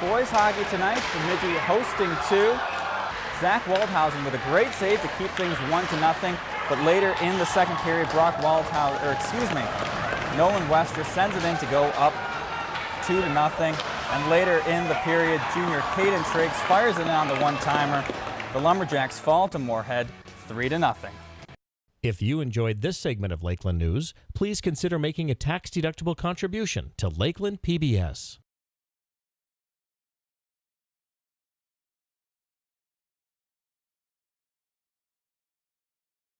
Boys hockey tonight, Bemidji hosting two. Zach Waldhausen with a great save to keep things one to nothing, but later in the second period, Brock Waldhausen, or excuse me, Nolan Wester sends it in to go up two to nothing, and later in the period, junior Caden Triggs fires it in on the one-timer. The Lumberjacks fall to Moorhead three to nothing. If you enjoyed this segment of Lakeland News, please consider making a tax-deductible contribution to Lakeland PBS.